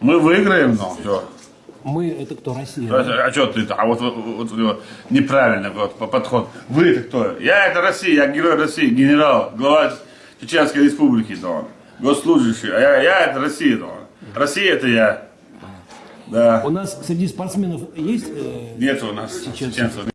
Мы выиграем, но все. Мы это кто, Россия? да? А, а что ты-то? А вот, вот, вот, неправильно неправильный вот, подход. Вы это кто? Я это Россия, я герой России, генерал, глава Чеченской республики, да. Госслужащий. А я, я это Россия, да. Россия это я. А. Да. У нас среди спортсменов есть э, Нет у нас Чеченцев. чеченцев.